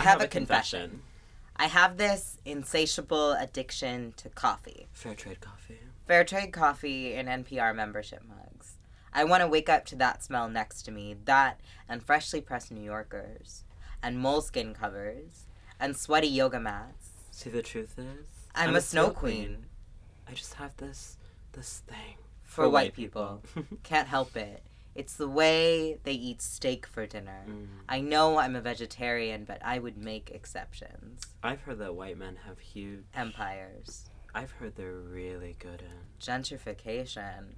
I have, a, confession. I have this insatiable addiction to coffee. Fair trade coffee. Fair trade coffee and NPR membership mugs. I want to wake up to that smell next to me, that and freshly pressed New Yorkers, and moleskin covers, and sweaty yoga mats. See, the truth is, I'm, a, snow queen. I just have this, this thing For, white people. Can't help it. It's the way they eat steak for dinner. Mm. I know I'm a vegetarian, but I would make exceptions. I've heard that white men have huge. Empires. I've heard they're really good at Gentrification.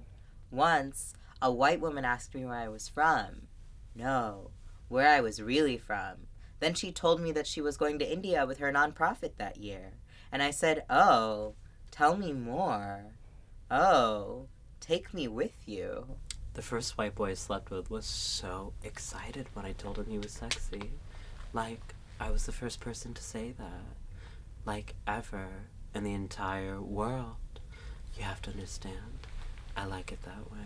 Once, a white woman asked me where I was from. No, where I was really from. Then she told me that she was going to India with her nonprofit that year. And I said, Oh, tell me more. Oh, take me with you. The first white boy I slept with was so excited when I told him he was sexy. Like, I was the first person to say that. Like, ever in the entire world. You have to understand. I like it that way.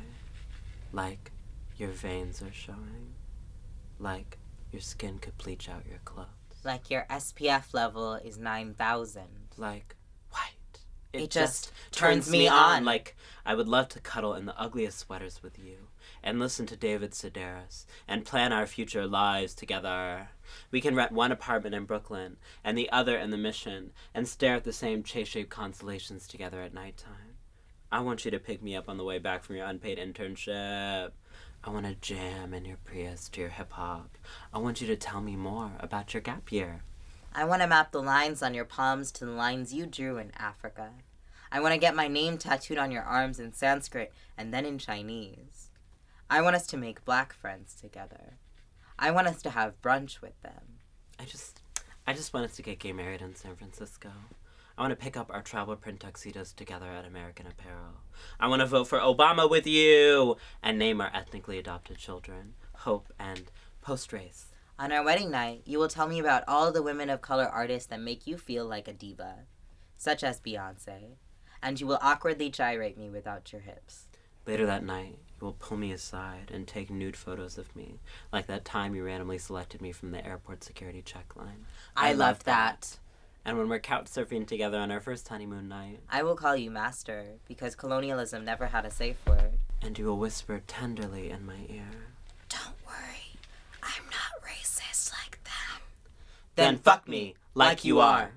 Like, your veins are showing. Like, your skin could bleach out your clothes. Like your SPF level is 9,000. Like, It just turns me on. Like, I would love to cuddle in the ugliest sweaters with you and listen to David Sedaris and plan our future lives together. We can rent one apartment in Brooklyn and the other in the Mission and stare at the same chase-shaped constellations together at nighttime. I want you to pick me up on the way back from your unpaid internship. I want to jam in your Prius to your hip hop. I want you to tell me more about your gap year. I want to map the lines on your palms to the lines you drew in Africa. I want to get my name tattooed on your arms in Sanskrit and then in Chinese. I want us to make black friends together. I want us to have brunch with them. I just, I just want us to get gay married in San Francisco. I want to pick up our travel print tuxedos together at American Apparel. I want to vote for Obama with you and name our ethnically adopted children Hope and Post Race. On our wedding night, you will tell me about all the women of color artists that make you feel like a diva, such as Beyonce, and you will awkwardly gyrate me without your hips. Later that night, you will pull me aside and take nude photos of me, like that time you randomly selected me from the airport security check line. I, loved that. And when we're couch surfing together on our first honeymoon night, I will call you master because colonialism never had a safe word. and you will whisper tenderly in my ear, Don't worry, I'm not racist like them. Then fuck me like you are.